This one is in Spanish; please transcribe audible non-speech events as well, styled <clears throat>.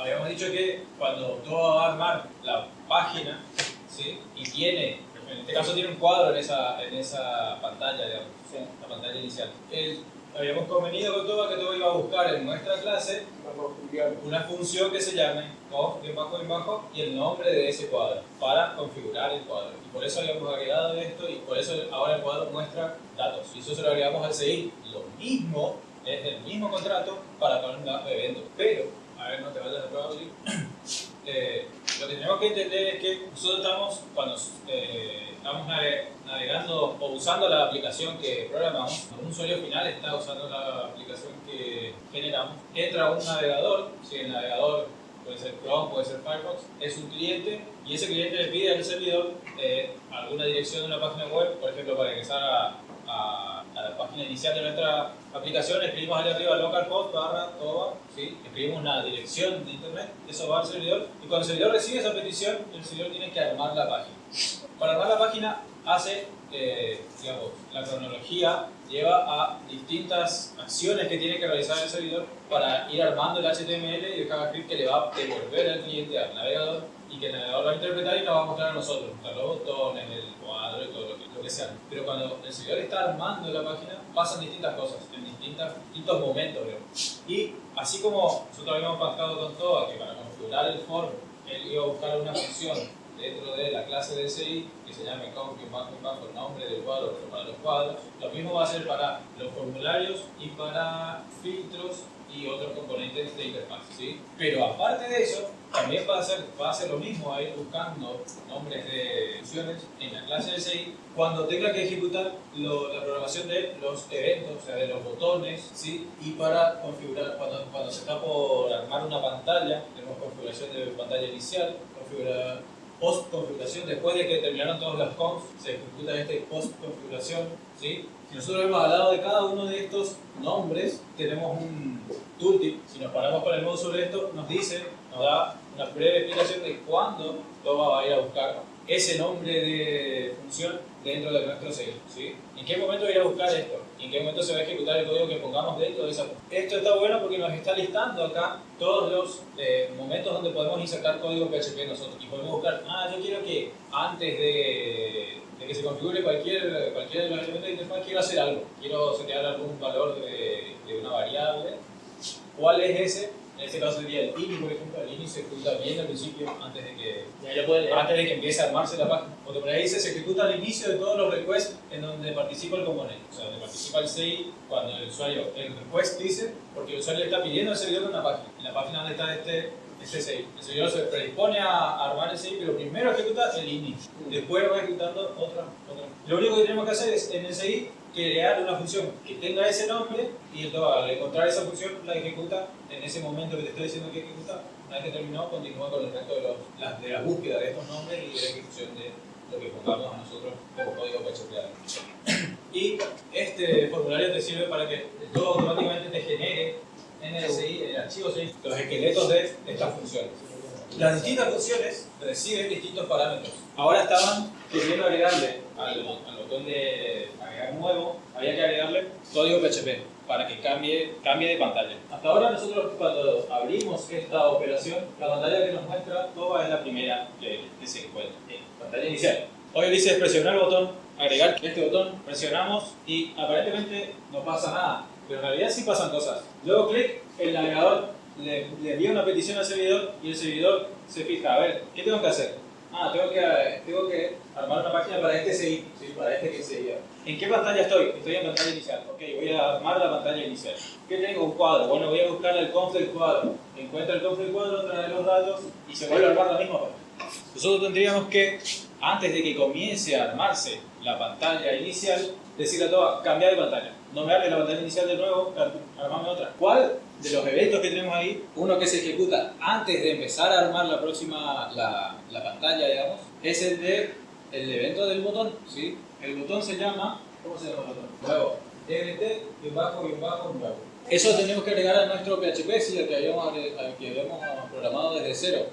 habíamos dicho que cuando tú vas a armar la página, ¿sí? Y tiene, en este caso tiene un cuadro en esa, en esa pantalla, digamos, la pantalla inicial. El, habíamos convenido con todo que todo iba a buscar en nuestra clase una función que se llame conf, bajo, bajo y el nombre de ese cuadro para configurar el cuadro. Y por eso habíamos agregado esto y por eso ahora el cuadro muestra datos. Y eso se lo agregamos al CI. Lo mismo, es el mismo contrato para cada un evento. Pero, a ver, no te vayas de prueba, <clears throat> eh, lo que tenemos que entender es que nosotros estamos, cuando eh, estamos navegando o usando la aplicación que programamos, un usuario final está usando la aplicación que generamos, entra un navegador, si el navegador puede ser Chrome, puede ser Firefox, es un cliente y ese cliente le pide al servidor eh, alguna dirección de una página web, por ejemplo, para ingresar a, inicial de nuestra aplicación, escribimos ahí arriba localhost barra toba, ¿sí? escribimos una dirección de internet, eso va al servidor y cuando el servidor recibe esa petición, el servidor tiene que armar la página. Para armar la página hace, eh, digamos, la cronología lleva a distintas acciones que tiene que realizar el servidor para ir armando el HTML y el JavaScript que le va a devolver al cliente al navegador y que el navegador va a interpretar y nos va a mostrar a nosotros, los botones, el cuadro y todo lo que, lo que sea. Pero cuando el servidor está armando la página, pasan distintas cosas en distintas, distintos momentos. Y así como nosotros habíamos pactado con Toa que para configurar el form él iba a buscar una función dentro de la clase de SI que se llame conf bajo bajo el nombre del cuadro para los cuadros. Lo mismo va a ser para los formularios y para filtros y otros componentes de interfaz. ¿sí? Pero aparte de eso, también va a, ser, va a ser lo mismo a ir buscando nombres de funciones en la clase de SI cuando tenga que ejecutar la programación de los eventos, o sea, de los botones, ¿sí? y para configurar, cuando, cuando se está por armar una pantalla, tenemos configuración de pantalla inicial, configurar post configuración, después de que terminaron todos los conf, se ejecuta este post configuración, ¿sí? Si nosotros hemos hablado de cada uno de estos nombres, tenemos un tooltip, si nos paramos con el modo sobre esto, nos dice, nos da una breve explicación de cuándo Toma va a ir a buscar ese nombre de función dentro de nuestro sello. ¿sí? ¿En qué momento va a buscar esto? ¿Y en qué momento se va a ejecutar el código que pongamos dentro de esa Esto está bueno porque nos está listando acá todos los eh, momentos donde podemos insertar código PHP nosotros. Y podemos buscar, ah, yo quiero que antes de, que se configure cualquier, cualquier de los elementos de interfaz, quiero hacer algo. Quiero setear algún valor de, de una variable. ¿Cuál es ese? En este caso sería el INI, por ejemplo, el INI se ejecuta bien al principio antes de que, antes de que empiece a armarse la página. Porque por ahí dice, se ejecuta al inicio de todos los requests en donde participa el componente. O sea, donde participa el CI cuando el usuario, el request dice, porque el usuario está pidiendo al servidor una página. En la página donde está este, este CI. El servidor se predispone a armar el CI, pero primero ejecuta el INI. Después va ejecutando otra, otra. Lo único que tenemos que hacer es en el CI crear una función que tenga ese nombre y al encontrar esa función la ejecuta en ese momento que te estoy diciendo que ejecuta. Una vez que terminó, continúa con el resto de, los, de la búsqueda de estos nombres y de la ejecución de lo que pongamos a nosotros como código PHP. Y este formulario te sirve para que todo automáticamente te genere en el CI, en el archivo CI, los esqueletos de estas funciones. Las distintas funciones reciben distintos parámetros. Ahora estaban queriendo agregarle al, botón de agregar nuevo, había que agregarle código PHP para que cambie, cambie de pantalla. Hasta ahora nosotros cuando abrimos esta operación, la pantalla que nos muestra toda es la primera que, se encuentra, pantalla inicial. Hoy dice presionar el botón, agregar este botón, presionamos y aparentemente no pasa nada, pero en realidad sí pasan cosas. Luego clic, el navegador le, envía una petición al servidor y el servidor se fija, a ver, ¿qué tengo que hacer? Ah, tengo que, tengo que armar una página para este CI, ¿sí? para este que seguía. ¿En qué pantalla estoy? Estoy en pantalla inicial. Ok, voy a armar la pantalla inicial. ¿Qué tengo? Un cuadro. Bueno, voy a buscar el conf del cuadro. Encuentra el conf del cuadro, trae los datos y se vuelve a armar la misma página. Nosotros tendríamos que, antes de que comience a armarse la pantalla inicial, decirle a todo, cambiar de pantalla. No me hables la pantalla inicial de nuevo, armame otra. ¿Cuál de los eventos que tenemos ahí, uno que se ejecuta antes de empezar a armar la próxima, la, la pantalla, digamos, es el de el evento del botón, ¿sí? El botón se llama, ¿cómo se llama el botón? Nuevo. DLT, y bajo, y bajo, nuevo. Eso tenemos que agregar a nuestro PHP, sí, el que habíamos, el que habíamos programado desde cero.